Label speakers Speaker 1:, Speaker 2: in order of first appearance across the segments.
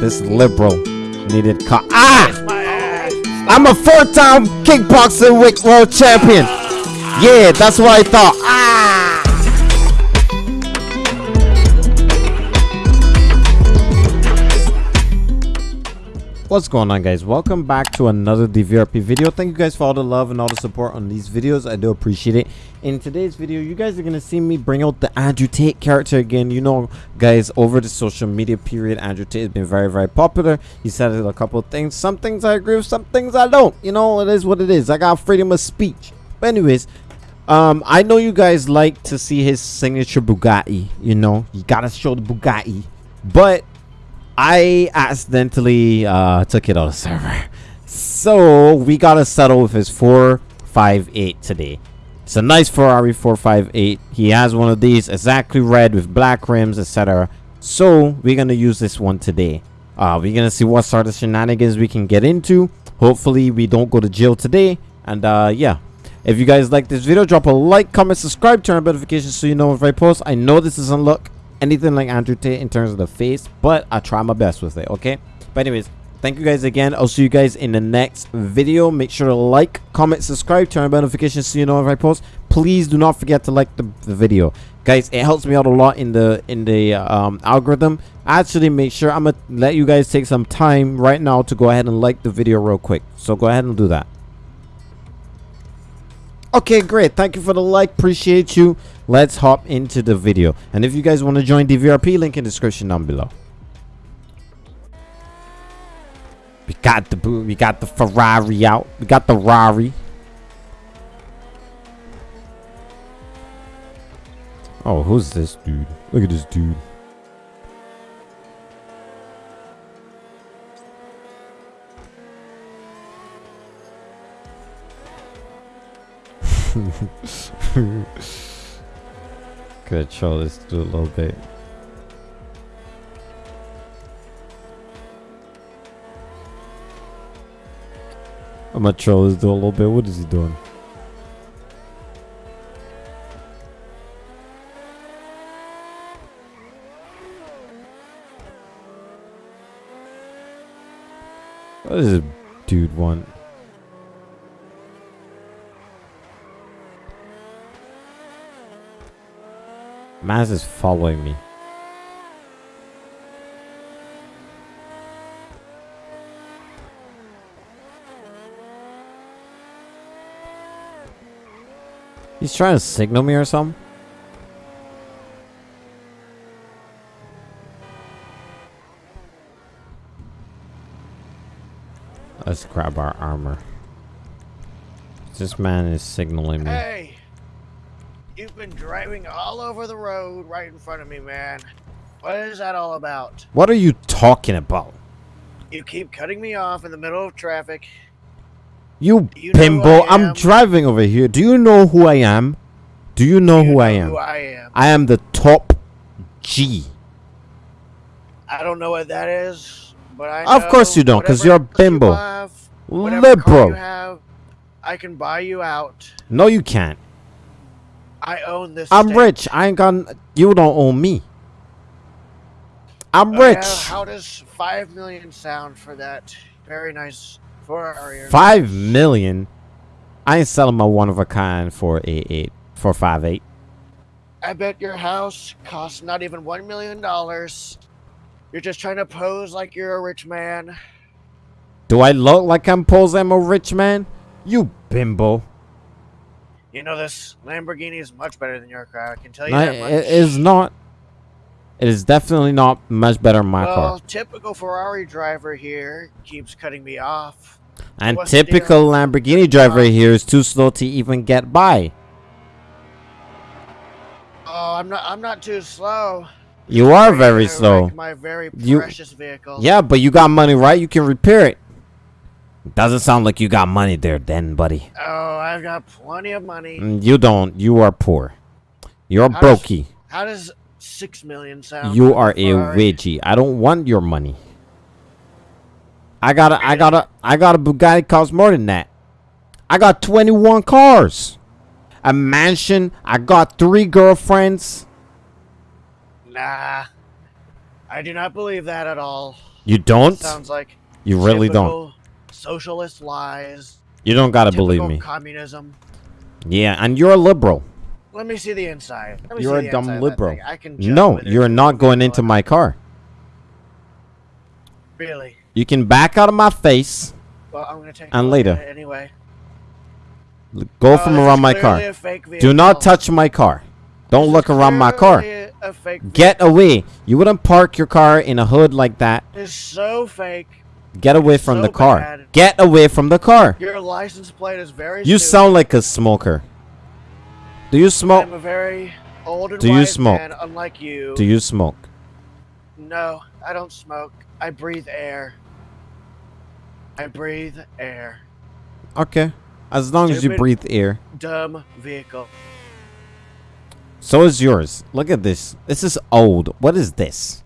Speaker 1: This liberal needed car. Ah! I'm a four-time kickboxing world champion. Yeah, that's what I thought. Ah! What's going on guys? Welcome back to another DVRP video. Thank you guys for all the love and all the support on these videos. I do appreciate it. In today's video, you guys are going to see me bring out the Andrew Tate character again. You know, guys, over the social media period, Andrew Tate has been very, very popular. He said a couple of things. Some things I agree with, some things I don't. You know, it is what it is. I got freedom of speech. But anyways, um, I know you guys like to see his signature Bugatti. You know, you got to show the Bugatti. But I accidentally uh, took it out of server. So we gotta settle with his 458 today. It's a nice Ferrari 458. He has one of these exactly red with black rims, etc. So we're gonna use this one today. Uh, we're gonna see what sort of shenanigans we can get into. Hopefully we don't go to jail today. And uh, yeah, if you guys like this video, drop a like, comment, subscribe, turn on notifications so you know if I post. I know this isn't look anything like Andrew Tate in terms of the face, but I try my best with it, okay? But anyways, thank you guys again. I'll see you guys in the next video. Make sure to like, comment, subscribe, turn on notifications so you know if I post. Please do not forget to like the, the video. Guys, it helps me out a lot in the in the um, algorithm. Actually, make sure I'm gonna let you guys take some time right now to go ahead and like the video real quick. So go ahead and do that. Okay, great. Thank you for the like. Appreciate you. Let's hop into the video. And if you guys want to join DVRP, link in description down below. We got the we got the Ferrari out. We got the Rari. Oh, who's this dude? Look at this dude. Could show this to a little bit. I'm gonna troll this dude a little bit. What is he doing? What does this dude want? Maz is following me. He's trying to signal me or something. Let's grab our armor. This man is signaling me.
Speaker 2: Hey! You've been driving all over the road right in front of me, man. What is that all about?
Speaker 1: What are you talking about?
Speaker 2: You keep cutting me off in the middle of traffic.
Speaker 1: You,
Speaker 2: You know
Speaker 1: bimbo,
Speaker 2: I
Speaker 1: I'm driving over here. Do you know who I am? Do you know
Speaker 2: You
Speaker 1: who I am?
Speaker 2: Who I am.
Speaker 1: I am the top G.
Speaker 2: I don't know what that is, but I
Speaker 1: Of course you don't,
Speaker 2: because
Speaker 1: you're a
Speaker 2: car you
Speaker 1: bimbo.
Speaker 2: have,
Speaker 1: Liberal.
Speaker 2: you have, I can buy you out.
Speaker 1: No, you can't.
Speaker 2: I own this.
Speaker 1: I'm
Speaker 2: state.
Speaker 1: rich. I ain't got. You don't own me. I'm
Speaker 2: Oh, yeah,
Speaker 1: rich.
Speaker 2: how does five million sound for that very nice Ferrari? or
Speaker 1: Five million. I ain't selling my one of a kind for eight eight for five eight.
Speaker 2: I bet your house costs not even one million dollars. You're just trying to pose like you're a rich man.
Speaker 1: Do I look like I'm posing I'm a rich man? You bimbo.
Speaker 2: You know this Lamborghini is much better than your car. I can tell you
Speaker 1: No,
Speaker 2: that much.
Speaker 1: it is not. It is definitely not much better than my
Speaker 2: well,
Speaker 1: car.
Speaker 2: typical Ferrari driver here keeps cutting me off.
Speaker 1: And
Speaker 2: what's
Speaker 1: typical Lamborghini driver here is too slow to even get by.
Speaker 2: Oh, I'm not. I'm not too slow.
Speaker 1: You are very slow.
Speaker 2: My very
Speaker 1: You-
Speaker 2: precious vehicle.
Speaker 1: Yeah, but you got money, right? You can repair it. Doesn't sound like you got money there, then, buddy.
Speaker 2: Oh, I've got plenty of money.
Speaker 1: Mm, You don't. You are poor. You're
Speaker 2: How does-
Speaker 1: brokey.
Speaker 2: How does six million sound?
Speaker 1: You are
Speaker 2: a
Speaker 1: a wedgie. I don't want your money. I got a, I got a, I got a Bugatti costs more than that. I got 21 cars, a mansion. I got three girlfriends.
Speaker 2: Nah, I do not believe that at all.
Speaker 1: You don't?
Speaker 2: Sounds like
Speaker 1: You really don't.
Speaker 2: Typical Socialist lies.
Speaker 1: You don't gotta believe
Speaker 2: typical
Speaker 1: me.
Speaker 2: Communism.
Speaker 1: Yeah, and you're a liberal.
Speaker 2: Let me see the inside. Let me
Speaker 1: You're
Speaker 2: see
Speaker 1: a
Speaker 2: the
Speaker 1: dumb
Speaker 2: inside of that
Speaker 1: liberal.
Speaker 2: I can
Speaker 1: No, you're not going into my car.
Speaker 2: Really?
Speaker 1: You can back out of my face.
Speaker 2: Well, I'm gonna take.
Speaker 1: And later.
Speaker 2: Anyway.
Speaker 1: Go
Speaker 2: Oh,
Speaker 1: from around my car. Do not touch my car. Don't
Speaker 2: This
Speaker 1: look around my car.
Speaker 2: A fake
Speaker 1: Get away. You wouldn't park your car in a hood like that.
Speaker 2: It's so fake.
Speaker 1: Get away from
Speaker 2: So
Speaker 1: the car.
Speaker 2: bad.
Speaker 1: Get away from the car.
Speaker 2: Your license plate is very.
Speaker 1: You
Speaker 2: stupid.
Speaker 1: sound like a smoker. Do you smoke?
Speaker 2: I'm a very old and
Speaker 1: Do you smoke?
Speaker 2: man, unlike you.
Speaker 1: Do you smoke?
Speaker 2: No, I don't smoke. I breathe air. I breathe air.
Speaker 1: Okay. As long as you breathe air.
Speaker 2: Dumb vehicle.
Speaker 1: So is yours. Look at this. This is old. What is this?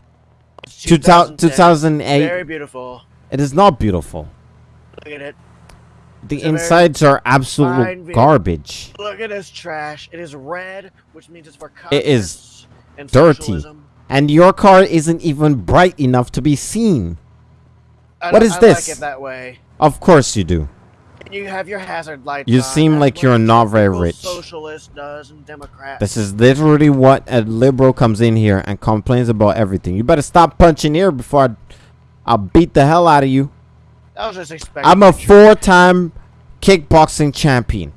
Speaker 1: 2000 2008.
Speaker 2: Very beautiful.
Speaker 1: It is not beautiful.
Speaker 2: Look at it.
Speaker 1: The
Speaker 2: It's
Speaker 1: insides are absolute garbage.
Speaker 2: Look at this trash. It is red, which means it's for
Speaker 1: It is
Speaker 2: and
Speaker 1: dirty.
Speaker 2: socialism.
Speaker 1: And your car isn't even bright enough to be seen.
Speaker 2: I
Speaker 1: What
Speaker 2: I
Speaker 1: this?
Speaker 2: Like it that way.
Speaker 1: Of course you do.
Speaker 2: You have your hazard lights.
Speaker 1: You
Speaker 2: on.
Speaker 1: seem
Speaker 2: That's
Speaker 1: like you're not very rich.
Speaker 2: Socialist does and Democrat.
Speaker 1: This is literally what a liberal comes in here and complains about everything. You better stop punching here before I, I'll beat the hell out of you.
Speaker 2: I was just expecting.
Speaker 1: I'm a four-time kickboxing champion.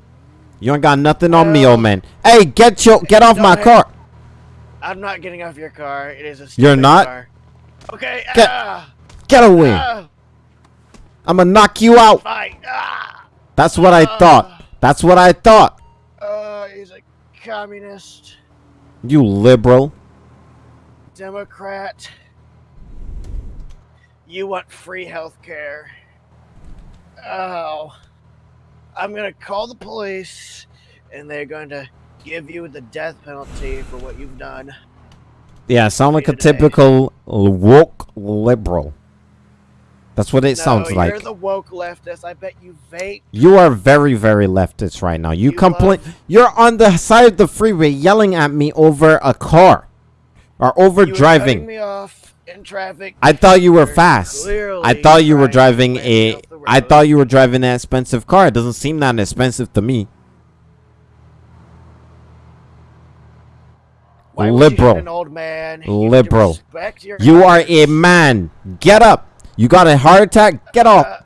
Speaker 1: You ain't got nothing on me, old man. Hey, get your get off my car.
Speaker 2: I'm not getting off your car. It is a.
Speaker 1: You're not?
Speaker 2: Car. Okay.
Speaker 1: Get-
Speaker 2: ah,
Speaker 1: Get away.
Speaker 2: ah,
Speaker 1: I'm gonna knock you out.
Speaker 2: Ah,
Speaker 1: That's what I thought. That's what I thought.
Speaker 2: uh, he's a communist,
Speaker 1: You liberal.
Speaker 2: Democrat. You want free health care. Oh. I'm gonna call the police, and they're going to give you the death penalty for what you've done.
Speaker 1: Yeah, sound like a
Speaker 2: Today.
Speaker 1: typical woke liberal. That's what it
Speaker 2: no,
Speaker 1: sounds
Speaker 2: you're
Speaker 1: like.
Speaker 2: the woke leftist. I bet you vape.
Speaker 1: You are very, very leftist right now. You,
Speaker 2: you
Speaker 1: complain. You're on the side of the freeway yelling at me over a car or over
Speaker 2: You
Speaker 1: driving.
Speaker 2: me off in traffic.
Speaker 1: I thought you were fast. I thought you were
Speaker 2: driving
Speaker 1: a. I thought you were driving an expensive car. It doesn't seem that expensive to me.
Speaker 2: Why
Speaker 1: liberal.
Speaker 2: You an old man. You
Speaker 1: Liberal. You are a man. Get up. You got a heart attack. Get off.
Speaker 2: Uh,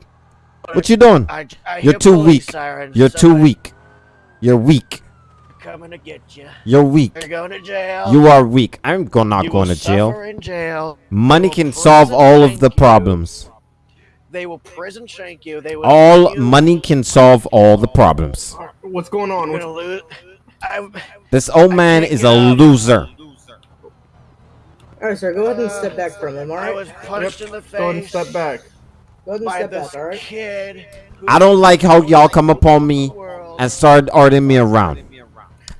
Speaker 1: What you doing?
Speaker 2: I, I
Speaker 1: You're too weak.
Speaker 2: sirens,
Speaker 1: You're too weak. You're weak.
Speaker 2: Coming to get you.
Speaker 1: You're weak.
Speaker 2: You're going to jail.
Speaker 1: You are weak. I'm go not
Speaker 2: You
Speaker 1: going to jail.
Speaker 2: in jail.
Speaker 1: Money can solve all of the
Speaker 2: you.
Speaker 1: problems.
Speaker 2: They will prison shank you. They will.
Speaker 1: All
Speaker 2: you.
Speaker 1: money can solve all the problems.
Speaker 3: What's going on? What's,
Speaker 2: gonna lose. I,
Speaker 1: This old man is a
Speaker 2: up.
Speaker 1: loser.
Speaker 4: Alright, sir, go ahead and step back from him,
Speaker 2: I
Speaker 4: alright?
Speaker 2: was punched in the face.
Speaker 3: go ahead and step back.
Speaker 4: Go ahead and step back, alright?
Speaker 1: I don't like how y'all come upon me and start ordering me around.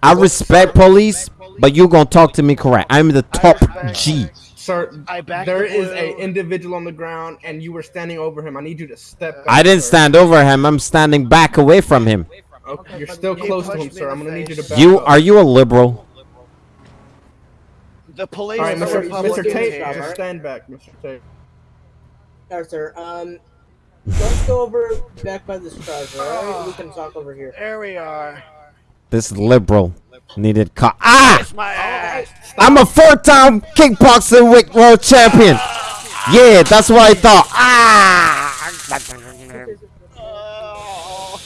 Speaker 1: I respect police, but you gonna talk to me correct. I'm the top G.
Speaker 3: Sir,
Speaker 2: I backed
Speaker 3: there
Speaker 2: the
Speaker 3: is
Speaker 2: blue.
Speaker 3: individual on the ground and you were standing over him. I need you to step back.
Speaker 1: I didn't
Speaker 3: sir.
Speaker 1: stand over him. I'm standing back away from him.
Speaker 3: Okay, you're still
Speaker 2: You
Speaker 3: close to him, sir. I'm gonna need you to
Speaker 2: face.
Speaker 3: back
Speaker 1: You
Speaker 3: up.
Speaker 1: are you a liberal?
Speaker 2: The police.
Speaker 3: All right,
Speaker 2: are
Speaker 3: Mr.
Speaker 2: Republicans
Speaker 3: Mr. Tate,
Speaker 2: here.
Speaker 3: Just stand back, Mr. Tate.
Speaker 4: Alright, sir, um, let's go over back by this charger, alright? We can talk over here.
Speaker 2: There we are.
Speaker 1: This liberal needed co- Ah!
Speaker 2: Kiss.
Speaker 1: I'm a four-time kickboxing world champion. Yeah, that's what I thought. Ah!
Speaker 2: Oh.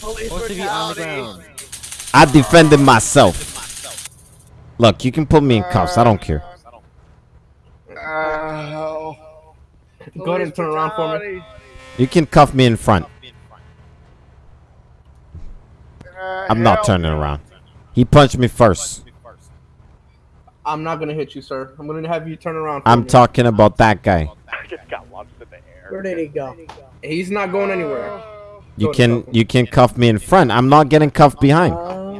Speaker 2: Police
Speaker 5: Supposed on the ground.
Speaker 1: I defended myself. Look, you can put me in cuffs. I don't care.
Speaker 2: Oh.
Speaker 3: Go ahead and turn around for me.
Speaker 1: You can cuff me in front.
Speaker 2: Uh,
Speaker 1: I'm not
Speaker 2: help.
Speaker 1: turning around. He punched me first.
Speaker 3: I'm not gonna hit you, sir. I'm gonna have you turn around.
Speaker 1: I'm
Speaker 3: me.
Speaker 1: talking about that guy.
Speaker 4: Where did he go?
Speaker 3: He's not going anywhere.
Speaker 1: You can
Speaker 3: cuff
Speaker 1: you can cuff me in front. I'm not getting cuffed behind.
Speaker 4: Uh,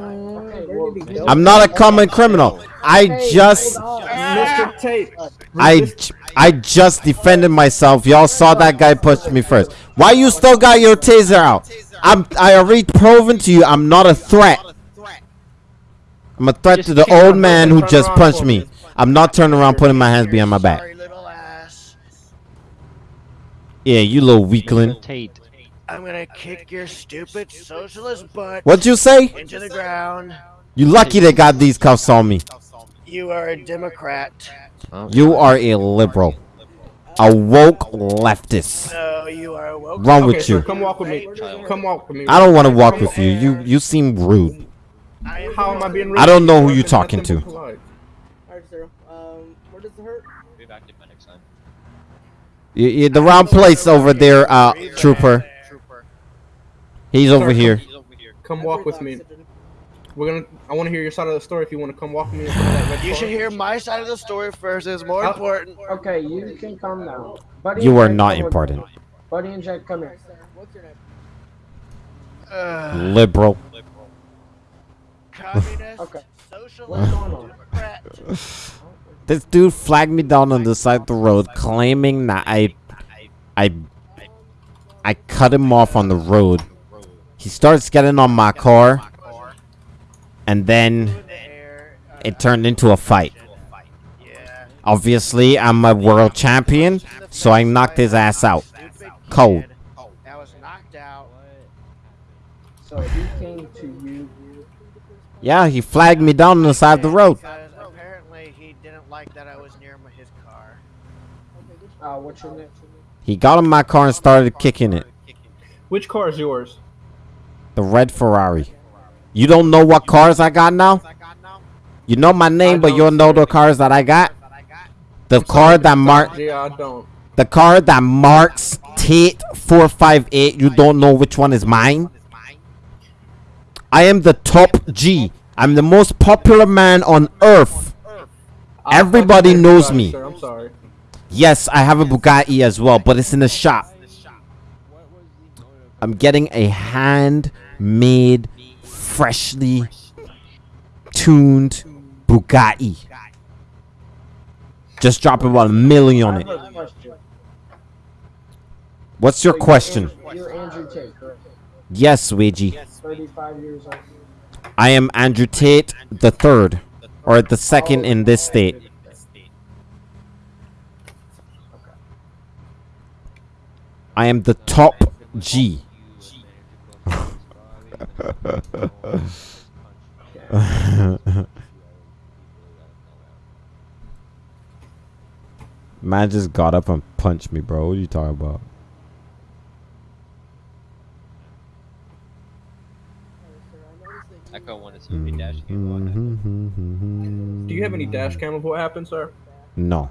Speaker 4: where did he go?
Speaker 1: I'm not a common criminal. I just
Speaker 3: Mr. Tate.
Speaker 1: I
Speaker 3: resist-
Speaker 1: just defended myself. Y'all saw that guy push me first. Why you still got your taser out? I'm I already proven to you I'm not a threat. I'm a threat to the old man who just punched
Speaker 3: me.
Speaker 1: me. I'm not turning around putting my hands behind my back.
Speaker 2: Sorry, little ass.
Speaker 1: Yeah, you little weakling.
Speaker 5: Tate.
Speaker 2: I'm gonna kick your stupid socialist butt
Speaker 1: What'd you say?
Speaker 2: into the ground.
Speaker 1: You lucky they got these cuffs on me.
Speaker 2: You are a Democrat.
Speaker 1: You are a liberal. A woke leftist.
Speaker 2: No, you are a woke.
Speaker 1: Wrong
Speaker 3: Okay,
Speaker 1: with
Speaker 3: sir,
Speaker 1: you.
Speaker 3: come walk with me. Come walk with me.
Speaker 1: I don't want to walk with you. You you seem rude.
Speaker 2: I
Speaker 3: How am I being? rude?
Speaker 1: I don't know who
Speaker 3: you're
Speaker 1: talking to.
Speaker 3: but polite.
Speaker 4: Alright, sir. Um, where does it hurt?
Speaker 1: You, you, the wrong place over there, uh, trooper. He's over
Speaker 3: Sir,
Speaker 1: here.
Speaker 3: Come walk with me.
Speaker 4: Oxygen.
Speaker 3: We're gonna. I want to hear your side of the story. If you want to come walk with me. in front of
Speaker 2: You should hear my side of the story first. It's more important.
Speaker 6: Okay, you can come now. Buddy
Speaker 1: You are
Speaker 6: Jack,
Speaker 1: not important.
Speaker 6: me. Buddy and Jack, come here.
Speaker 4: Sir, what's your name?
Speaker 2: Uh,
Speaker 1: Liberal.
Speaker 2: communist,
Speaker 6: Okay.
Speaker 2: socialist,
Speaker 6: What's going on?
Speaker 2: Democrat.
Speaker 1: This dude flagged me down on the side of the road, claiming that I, I, I cut him off on the road. He starts getting on my car, and then it turned into a fight. Obviously, I'm a world champion, so I knocked his ass out. Cold.
Speaker 2: kid That was knocked out.
Speaker 6: So he came to you.
Speaker 1: Yeah, he flagged me down on the side of the road.
Speaker 2: Apparently he didn't like that I was near his car.
Speaker 6: What's your name?
Speaker 1: He got in my car and started kicking it.
Speaker 3: Which car is yours?
Speaker 1: The red Ferrari. You don't know what cars I got now? You know my name, but you don't know the cars that I got? The car that mark
Speaker 3: Yeah, I don't.
Speaker 1: the car that marks Tate 458, you don't know which one is mine? I am the top G. I'm the most popular man on earth. Everybody knows me.
Speaker 3: I'm sorry.
Speaker 1: Yes, I have a Bugatti as well, but it's in the shop. I'm getting a handmade, freshly tuned Bugatti. Just drop about a million on it. What's your question? Yes, Ouija.
Speaker 6: 35 years old.
Speaker 1: I am Andrew Tate the third, or the second in this state. I am the top G. Man just got up and punched me, bro. What are you talking about?
Speaker 5: Echo wanted to be dash cam
Speaker 1: Mm-hmm.
Speaker 3: Do you have any dash cam of what happened, sir?
Speaker 1: No.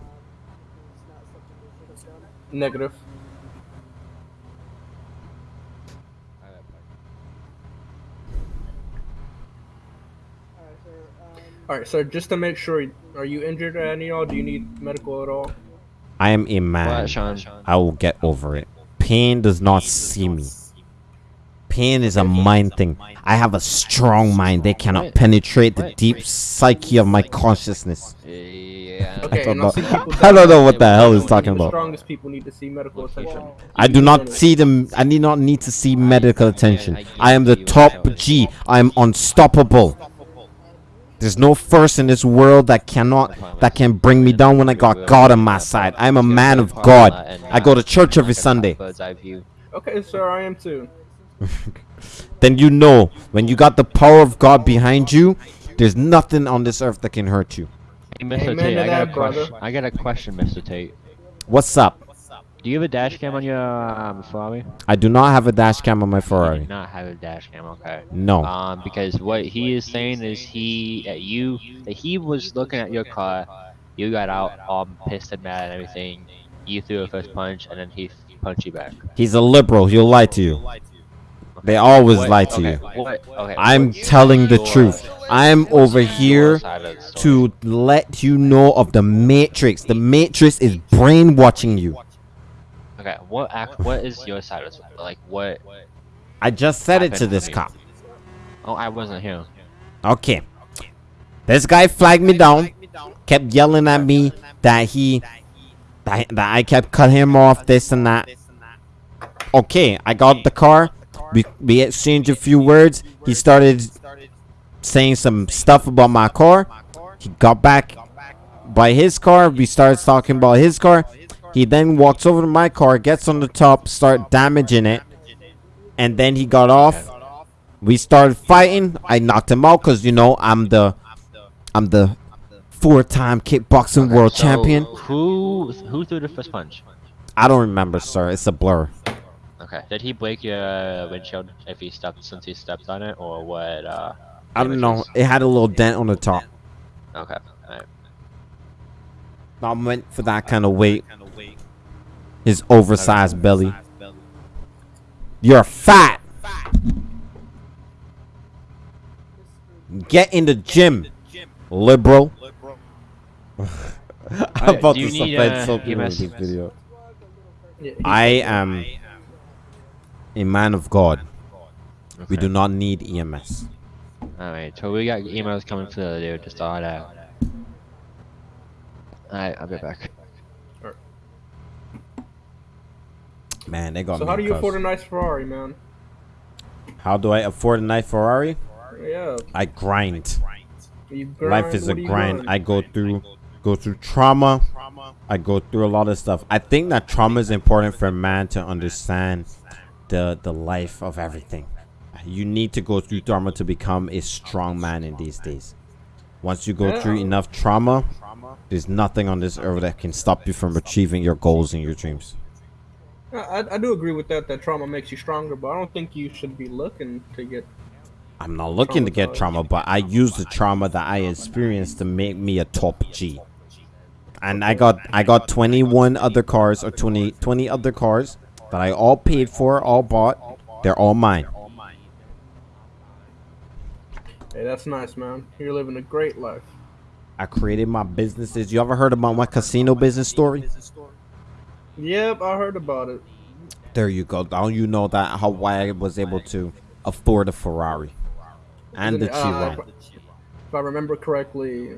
Speaker 3: Negative.
Speaker 4: Alright, sir. Um,
Speaker 3: All right, sir. Just to make sure, are you injured at any all? Do you need medical at all?
Speaker 1: I am a man.
Speaker 5: What, Sean?
Speaker 1: I will get over it. Pain does not see me. Pain is a mind thing. I have a strong mind. They cannot penetrate the deep psyche of my consciousness.
Speaker 5: Yeah.
Speaker 3: Okay,
Speaker 1: don't know.
Speaker 3: I'll see people
Speaker 1: I don't know what the hell he's
Speaker 3: Even
Speaker 1: talking about.
Speaker 3: strongest people need to see medical attention.
Speaker 1: I do not see them. I need not need to see medical attention. I am the top G. I am unstoppable. There's no force in this world that cannot that can bring me down when I got God on my side. I'm a man of God. I go to church every Sunday.
Speaker 5: Bird's eye view.
Speaker 3: Okay, sir. I am too.
Speaker 1: Then you know when you got the power of God behind you, there's nothing on this earth that can hurt you.
Speaker 5: Hey, Mr.
Speaker 3: Amen
Speaker 5: Tate, I got a
Speaker 3: that, brother.
Speaker 5: question. I got a question, Mr. Tate.
Speaker 1: What's up?
Speaker 5: Do you have a dash cam on your um, Ferrari?
Speaker 1: I do not have a dash cam on my
Speaker 5: You do not have a dash cam, okay.
Speaker 1: No.
Speaker 5: Um, because what he is saying is he, at you, that he was looking at your car, you got out all pissed and mad and everything. You threw a first punch and then he punched you back.
Speaker 1: He's a liberal. He'll lie to you. They always
Speaker 5: What-
Speaker 1: lie to
Speaker 5: okay,
Speaker 1: you.
Speaker 5: What, okay,
Speaker 1: I'm
Speaker 5: what's
Speaker 1: telling the
Speaker 5: your-
Speaker 1: truth. I'm over here
Speaker 5: side of the story?
Speaker 1: to let you know of the Matrix. The Matrix is brainwashing you.
Speaker 5: Okay, what act? What is your side of the story? Like what?
Speaker 1: I just said it to this cop.
Speaker 5: Oh, I wasn't here.
Speaker 1: Okay. This guy flagged me down, kept yelling at me that he that, that I kept cutting him off, this and that. Okay, I got the car. We we exchanged a few words. He started saying some stuff about my car. He got back by his car. We started talking about his car. He then walks over to my car, gets on the top, start damaging it, and then he got off. We started fighting. I knocked him out because you know I'm the, I'm the four-time kickboxing world
Speaker 5: So,
Speaker 1: champion.
Speaker 5: Who who threw the first punch?
Speaker 1: I don't remember, sir. it's a blur.
Speaker 5: Okay. Did he break your windshield if he stepped since he stepped on it, or what? Uh,
Speaker 1: I don't know. It had a little dent on the top.
Speaker 5: Okay.
Speaker 1: I went for that kind of weight. His oversized belly. You're fat. Get in the gym, liberal. I'm about to
Speaker 5: need,
Speaker 1: offend
Speaker 5: uh,
Speaker 1: some people with this video. I am a man of God. We do not need EMS.
Speaker 5: Alright, so we got EMS coming for the dude to start out. Alright, I'll be back.
Speaker 1: Man, they got
Speaker 3: So how do you
Speaker 1: cussed.
Speaker 3: afford a nice Ferrari, man?
Speaker 1: How do I afford a nice Ferrari?
Speaker 3: Yeah.
Speaker 1: I grind.
Speaker 3: Grind,
Speaker 1: Life is a
Speaker 3: what you
Speaker 1: grind. I go through go through trauma. I go through a lot of stuff. I think that trauma is important for a man to understand the the life of everything. You need to go through trauma to become a strong man in these days. Once you go through enough trauma, there's nothing on this earth that can stop you from achieving your goals and your dreams.
Speaker 3: I, I- do agree with that. That trauma makes you stronger, but I don't think you should be looking to get.
Speaker 1: I'm not looking to get trauma, but I use the trauma that I experienced to make me a top G. And I got I got 21 other cars or 20 20 other cars that I all paid for, all bought. They're all mine.
Speaker 3: Hey, that's nice, man. You're living a great life.
Speaker 1: I created my businesses. You ever heard about my casino business story?
Speaker 3: Yep, I heard about it.
Speaker 1: There you go. Now you know that how why I was able to afford a Ferrari and the
Speaker 3: Uh,
Speaker 1: Chiron.
Speaker 3: If I remember correctly,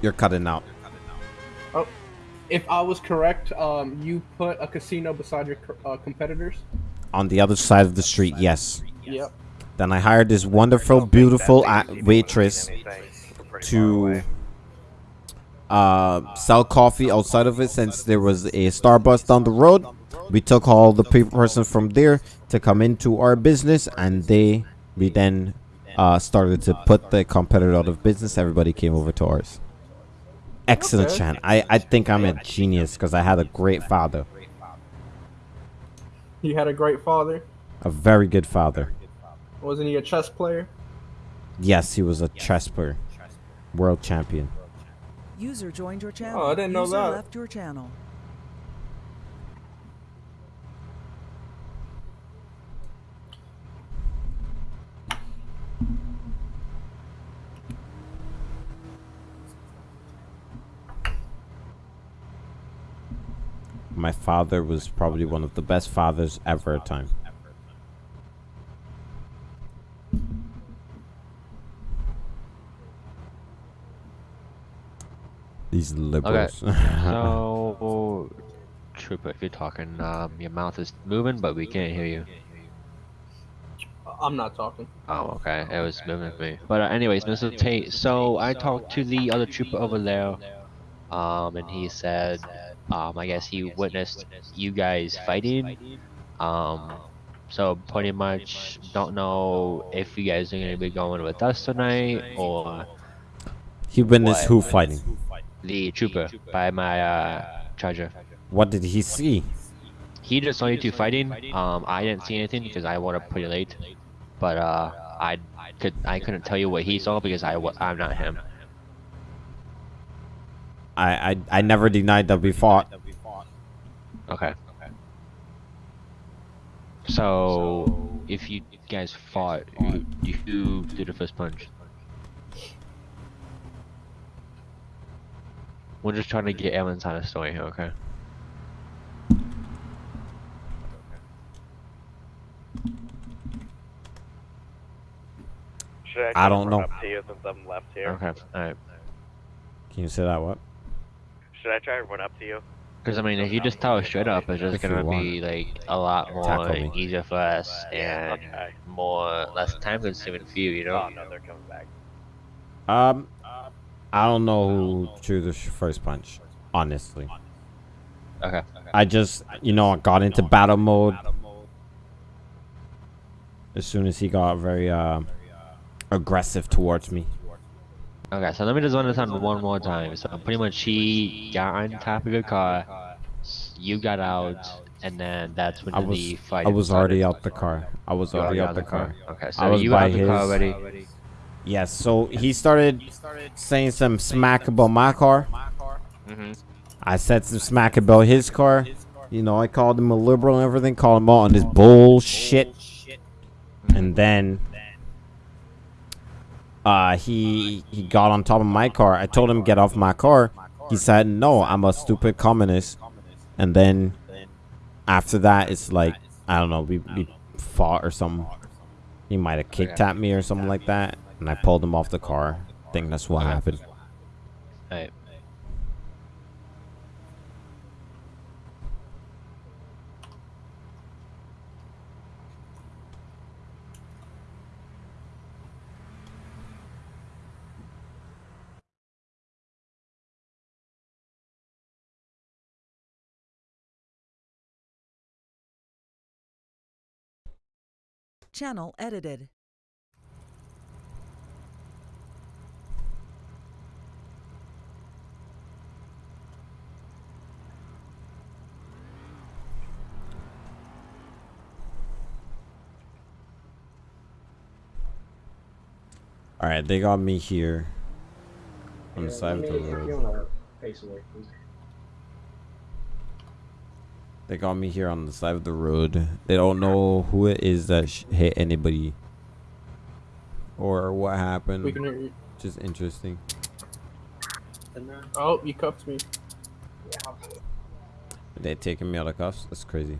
Speaker 1: You're cutting out.
Speaker 3: Oh, if I was correct, um, you put a casino beside your uh, competitors.
Speaker 1: On the other side of the street, yes.
Speaker 3: Yep.
Speaker 1: Then I hired this wonderful, beautiful waitress to uh, sell coffee outside of it since there was a Starbucks down the road. We took all the pe- person from there to come into our business, and they we then uh, started to put the competitor out of business. Everybody came over to ours. Excellent,
Speaker 3: Okay.
Speaker 1: Chan. I, I think I'm a genius because I had a great father,
Speaker 3: You had a great father.
Speaker 1: a very good father.
Speaker 3: Wasn't he a chess player?
Speaker 1: Yes, he was a chess player, world champion.
Speaker 7: User joined your channel.
Speaker 3: Oh, I didn't know
Speaker 7: User
Speaker 3: that.
Speaker 7: left your channel.
Speaker 1: My father was probably one of the best fathers ever at time. These liberals.
Speaker 5: So, Trooper, if you're talking, um, your mouth is moving, but we can't hear you.
Speaker 3: I'm not talking.
Speaker 5: Oh, okay. It was moving for me. But uh, anyways, Mr. Tate, so I talked to the other trooper over there, um, and he said, um, I guess he witnessed you guys fighting. Um, so pretty much don't know if you guys are gonna be going with us tonight or
Speaker 1: he witnessed
Speaker 5: What?
Speaker 1: who fighting?
Speaker 5: The trooper by my uh, charger.
Speaker 1: What did he see?
Speaker 5: He just saw you two fighting. Um, I didn't see anything because I woke up pretty late. But uh, I could I couldn't tell you what he saw because I wa- I'm not him.
Speaker 1: I, I I never denied that we fought.
Speaker 5: Okay. So if you guys fought, who, who did the first punch? We're just trying to get Evan's side of the story here, okay?
Speaker 8: Should I,
Speaker 1: I don't know.
Speaker 8: Up to you since I'm left here.
Speaker 5: Okay, alright.
Speaker 1: Can you say that? What?
Speaker 8: Should I try to run up to you?
Speaker 5: Because I mean, if you just tell us straight up, it's just gonna be like a lot more
Speaker 1: Tackle me.
Speaker 5: easier for us and
Speaker 8: Okay.
Speaker 5: more less time consuming for you, you know?
Speaker 8: Oh no, they're coming back.
Speaker 1: Um, I don't know who threw the first punch. Honestly,
Speaker 5: Okay.
Speaker 1: I just you know I got into battle mode as soon as he got very uh, aggressive towards me.
Speaker 5: Okay, so let me just run this one more time. So pretty much he got on top of your car, you got out, and then that's when
Speaker 1: I was
Speaker 5: the fight
Speaker 1: I was
Speaker 5: started.
Speaker 1: already out the car. I was already
Speaker 5: out
Speaker 1: out the car.
Speaker 5: Okay,
Speaker 1: I
Speaker 5: so
Speaker 1: was
Speaker 5: you
Speaker 1: by
Speaker 5: out the car
Speaker 1: his-
Speaker 5: already.
Speaker 1: Yes. So he started he started saying some smack about my car.
Speaker 5: Mm-hmm.
Speaker 1: I said some smack about his car. You know, I called him a liberal and everything, called him out on this bullshit. And then uh he he got on top of my car. I told him get off my car. He said, "No, I'm a stupid communist." And then after that, it's like I don't know, we we fought or something. He might have kicked at me or something like that, and I pulled him off the car. I think that's what happened.
Speaker 5: Alright.
Speaker 7: Channel edited.
Speaker 1: All right, they got me here on the
Speaker 6: Yeah,
Speaker 1: side of the road.
Speaker 6: you wanna face away, please.
Speaker 1: They got me here on the side of the road. They don't know who it is that sh- hit anybody or what happened.
Speaker 3: We can hear you.
Speaker 1: Just interesting.
Speaker 6: And,
Speaker 3: Oh, you cuffed me.
Speaker 6: yeah,
Speaker 1: They taking me out of cuffs. That's crazy.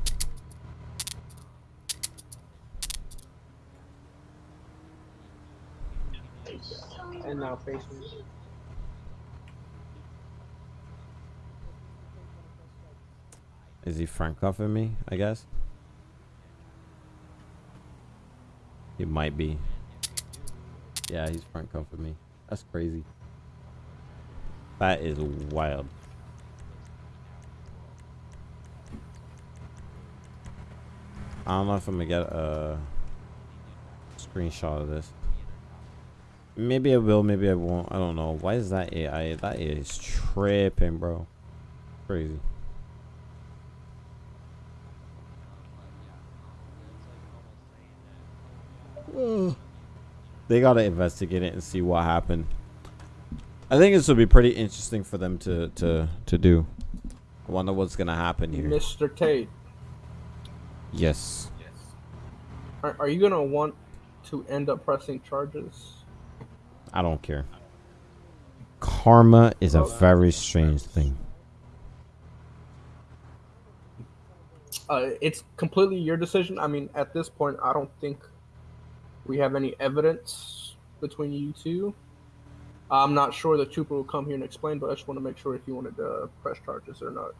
Speaker 6: And now face me.
Speaker 1: Is he front cuffing me? I guess. He might be. Yeah, he's front cuffing me. That's crazy. That is wild. I don't know if I'm gonna get a screenshot of this. Maybe I will, maybe I won't. I don't know. Why is that AI? That is tripping, bro. Crazy. They gotta investigate it and see what happened. I think this would be pretty interesting for them to to to do. I wonder what's gonna happen here.
Speaker 3: Mr. Tate,
Speaker 1: Yes.
Speaker 3: are, are you gonna want to end up pressing charges?
Speaker 1: I don't care. Karma is a very strange thing.
Speaker 3: Uh, it's completely your decision. I mean, at this point, I don't think we have any evidence between you two. I'm not sure the trooper will come here and explain, but I just want to make sure if you wanted to press charges or not.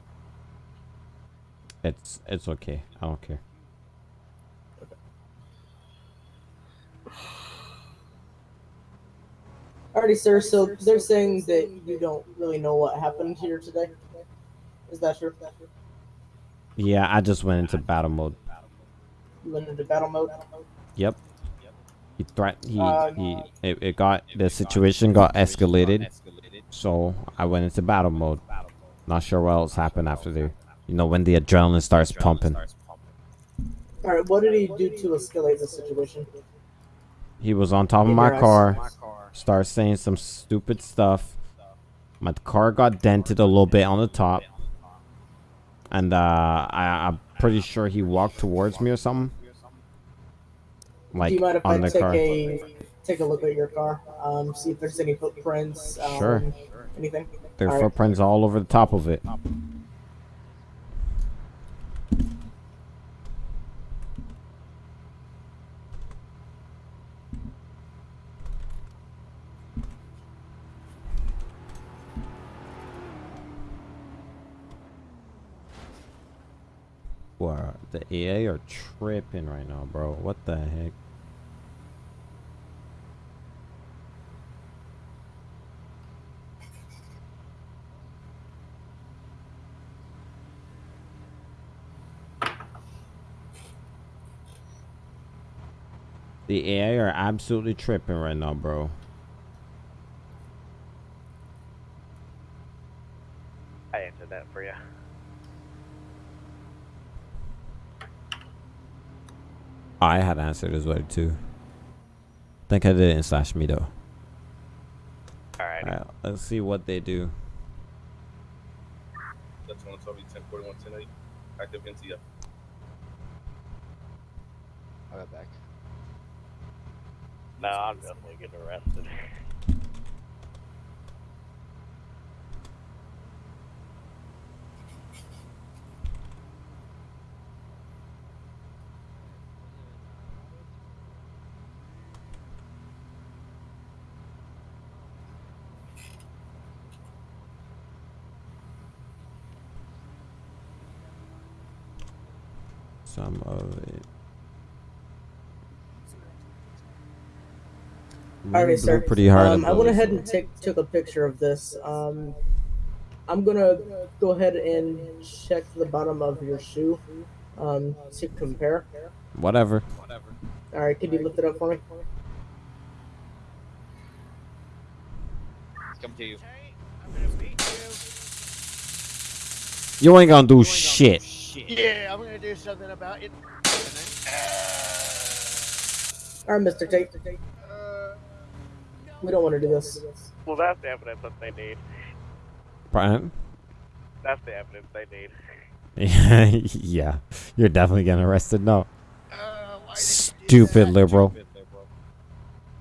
Speaker 1: It's it's okay. I don't care.
Speaker 4: Alrighty, sir. So they're saying that you don't really know what happened here today. Is that true?
Speaker 1: Yeah, I just went into battle mode.
Speaker 4: You went into battle mode.
Speaker 1: Yep. He threat he
Speaker 4: Uh,
Speaker 1: he it, it got the situation got escalated. So I went into battle mode. Not sure what else happened after there. You know when the adrenaline starts pumping.
Speaker 4: All right. What did he do to escalate the situation?
Speaker 1: He was on top of my car, started saying some stupid stuff. My car got dented a little bit on the top. And uh, I, I'm pretty sure he walked towards me or something. Like
Speaker 4: do you mind if I
Speaker 1: on the
Speaker 4: take
Speaker 1: car.
Speaker 4: a take a look at your car? Um, see if there's any footprints. Um,
Speaker 1: Sure.
Speaker 4: Anything?
Speaker 1: There are footprints all over the top of it. the EA are tripping right now, bro. What the heck? The AI are absolutely tripping right now, bro.
Speaker 8: I answered that for you.
Speaker 1: I had answered as well too. think I did it in slash me though.
Speaker 8: Alright.
Speaker 1: Alright, let's see what they do.
Speaker 9: That's one Toby 1041 10 active NCF.
Speaker 5: I'll get back.
Speaker 8: No, I'm definitely getting arrested.
Speaker 1: Some of it.
Speaker 4: Alright,
Speaker 1: Blew
Speaker 4: sir.
Speaker 1: Pretty hard.
Speaker 4: Um, I went ahead and take took a picture of this. Um, I'm gonna go ahead and check the bottom of your shoe. Um, to compare.
Speaker 1: Whatever.
Speaker 4: All right, could you lift it up for me?
Speaker 9: Come to you.
Speaker 2: I'm gonna beat
Speaker 1: You ain't gonna do shit.
Speaker 2: You. Yeah, I'm gonna do something about it.
Speaker 4: All right, Mr. Tate. Uh, We don't want to do this.
Speaker 8: Well, that's the evidence that they need.
Speaker 1: Brian?
Speaker 8: That's the evidence they need.
Speaker 1: yeah, you're definitely getting arrested. No. Stupid liberal.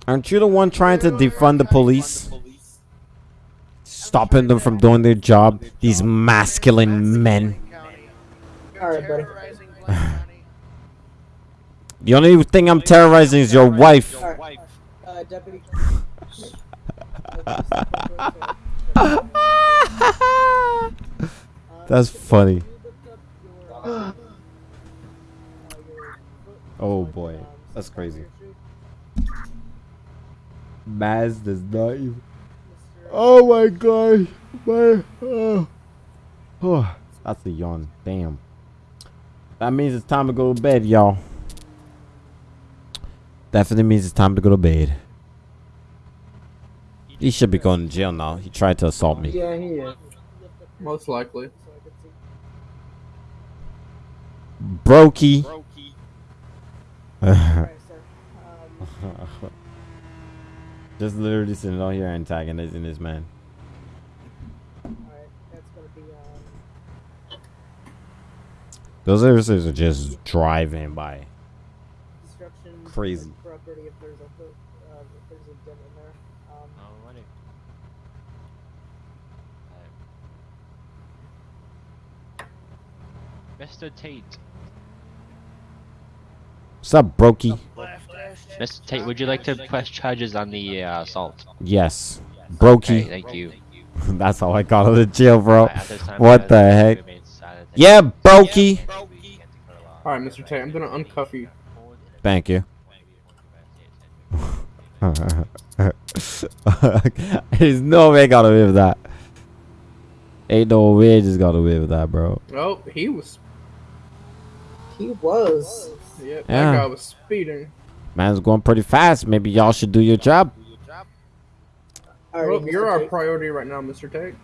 Speaker 1: Aren't you the one trying to defund the police? Stopping them from doing their job? These masculine men.
Speaker 4: All right, buddy.
Speaker 2: Terrorizing Black County.
Speaker 1: The only thing I'm terrorizing is your wife.
Speaker 4: All right, uh, deputy.
Speaker 1: That's funny. Oh boy, that's crazy. Maz does not even. Oh my god, my oh. oh, that's a yawn. Damn. That means it's time to go to bed, y'all. Definitely means it's time to go to bed. He should be going to jail now. He tried to assault me.
Speaker 3: Yeah, he is. Most likely.
Speaker 1: Brokey. Just literally sitting out here antagonizing this man.
Speaker 4: Alright, that's gonna be um,
Speaker 1: Those officers are just driving by.
Speaker 4: destruction
Speaker 1: Crazy.
Speaker 4: property if there's a foot, uh, if there's a dent in there. Um,
Speaker 5: Alrighty. Mr. Tate.
Speaker 1: What's up, Brokey?
Speaker 5: Mr. Tate, would you like to press charges on the uh, assault?
Speaker 1: Yes.
Speaker 5: Okay,
Speaker 1: Brokey.
Speaker 5: thank you.
Speaker 1: That's how I got out of jail, bro.
Speaker 5: At time,
Speaker 1: What
Speaker 5: uh,
Speaker 1: the heck?
Speaker 5: Remain silent.
Speaker 1: Yeah, Brokey.
Speaker 3: Alright, Mr. Tate, I'm gonna uncuff you.
Speaker 1: Thank you. There's no way I got away with that. Ain't no way I just got away with that, bro.
Speaker 3: Oh, he was.
Speaker 4: he was.
Speaker 3: Yep,
Speaker 1: Yeah.
Speaker 3: that guy was speeding.
Speaker 1: Man's going pretty fast. Maybe y'all should do your job.
Speaker 4: Alright,
Speaker 3: Well, you're our priority right now, Mr. Tate.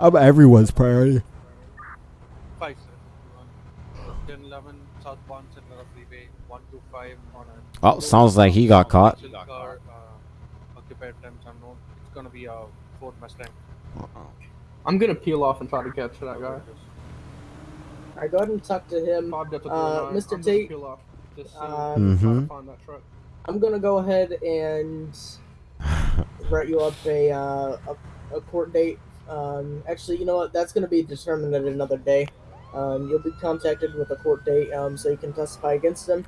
Speaker 1: I'm everyone's priority.
Speaker 6: Five, sir. 1011 southbound Central Freeway, 125 on a.
Speaker 1: Oh, sounds like he got caught.
Speaker 6: Car, uh, occupied temps unknown. It's gonna be a Ford Mustang.
Speaker 3: I'm gonna peel off and try to catch that guy.
Speaker 4: Alright, go ahead and talk to him. Uh, Mr.
Speaker 3: gonna
Speaker 4: Tate,
Speaker 3: Peel off. Just see,
Speaker 4: um,
Speaker 3: try to
Speaker 1: Mhm.
Speaker 3: find that truck.
Speaker 4: I'm gonna go ahead and write you up a uh, a, a court date. Um, actually, you know what? That's gonna be determined at another day. Um, you'll be contacted with a court date, um, so you can testify against them.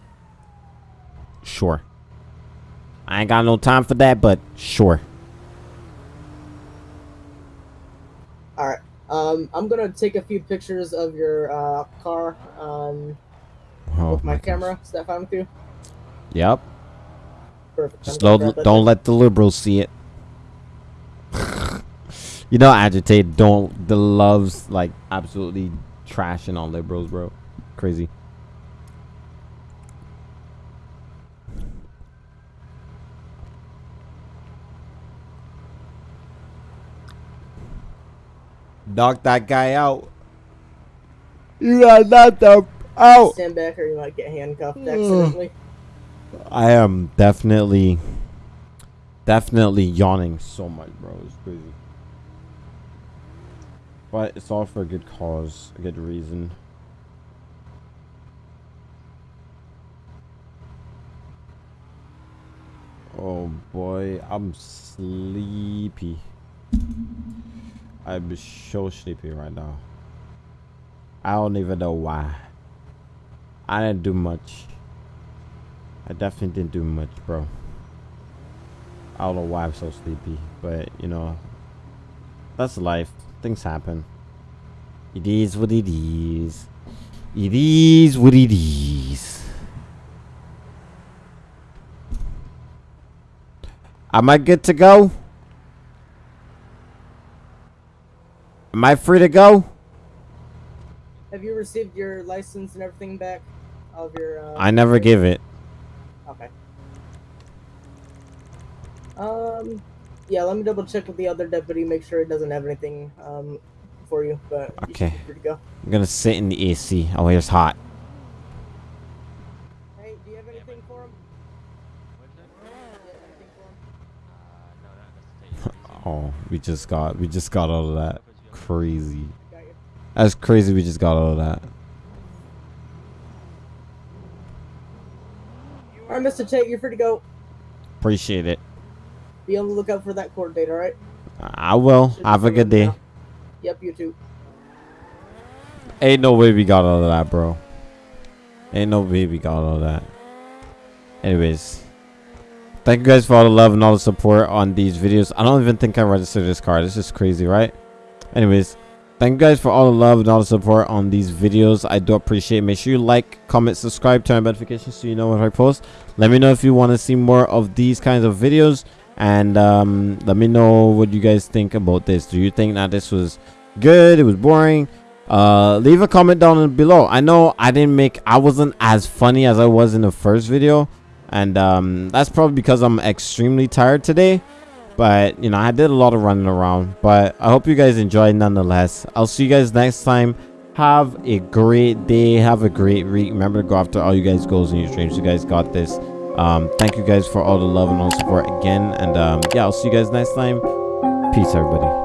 Speaker 1: Sure. I ain't got no time for that, but sure.
Speaker 4: All right. Um, I'm gonna take a few pictures of your uh, car um,
Speaker 1: Oh,
Speaker 4: with my,
Speaker 1: my gosh.
Speaker 4: camera. Is that fine with you?
Speaker 1: Yep.
Speaker 4: Perfect.
Speaker 1: Just don't don't
Speaker 4: thing.
Speaker 1: let the liberals see it. you know, agitate don't the loves like absolutely trashing on liberals, bro. Crazy. Knock that guy out. You got knocked out.
Speaker 4: Stand back or you might get handcuffed hmm. accidentally.
Speaker 1: I am definitely, definitely yawning so much, bro. It's crazy. But it's all for a good cause, a good reason. Oh boy, I'm sleepy. I'm so sleepy right now. I don't even know why. I didn't do much. I definitely didn't do much, bro. I don't know why I'm so sleepy, but you know, that's life. Things happen. It is what it is. It is what it is. Am I good to go? Am I free to go?
Speaker 4: Have you received your license and everything back? Of your. Uh,
Speaker 1: I never give it.
Speaker 4: Okay. Um, yeah. Let me double check with the other deputy, make sure it doesn't have anything um for you. But
Speaker 1: Okay.
Speaker 4: to go.
Speaker 1: I'm gonna sit in the AC. Oh, here's hot.
Speaker 4: Hey, do you have anything for him? Do you have anything for him?
Speaker 1: Oh, we just got we just got all of that. Crazy.
Speaker 4: You.
Speaker 1: That's crazy. We just got all of that.
Speaker 4: All right, Mr. Tate, you're free to go.
Speaker 1: Appreciate it.
Speaker 4: Be on the lookout for that court date. All right.
Speaker 1: I will.
Speaker 4: Should
Speaker 1: Have a good day.
Speaker 4: now. Yep, you too.
Speaker 1: Ain't no way we got all of that, bro. Ain't no way we got all of that. Anyways. Thank you guys for all the love and all the support on these videos. I don't even think I registered this car. This is crazy, right? Anyways. Thank you guys for all the love and all the support on these videos. I do appreciate it. Make sure you like, comment, subscribe, turn on notifications so you know when I post. Let me know if you want to see more of these kinds of videos. And um, let me know what you guys think about this. Do you think that this was good? It was boring? uh leave a comment down below. I know i didn't make i wasn't as funny as i was in the first video. And um that's probably because i'm extremely tired today. But you know i did a lot of running around. But i hope you guys enjoyed nonetheless. I'll see you guys next time. Have a great day. Have a great week. Remember to go after all you guys goals and your dreams. You guys got this um thank you guys for all the love and all the support again. And um yeah i'll see you guys next time. Peace everybody